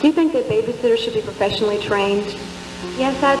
Do you think that babysitters should be professionally trained? Yes, I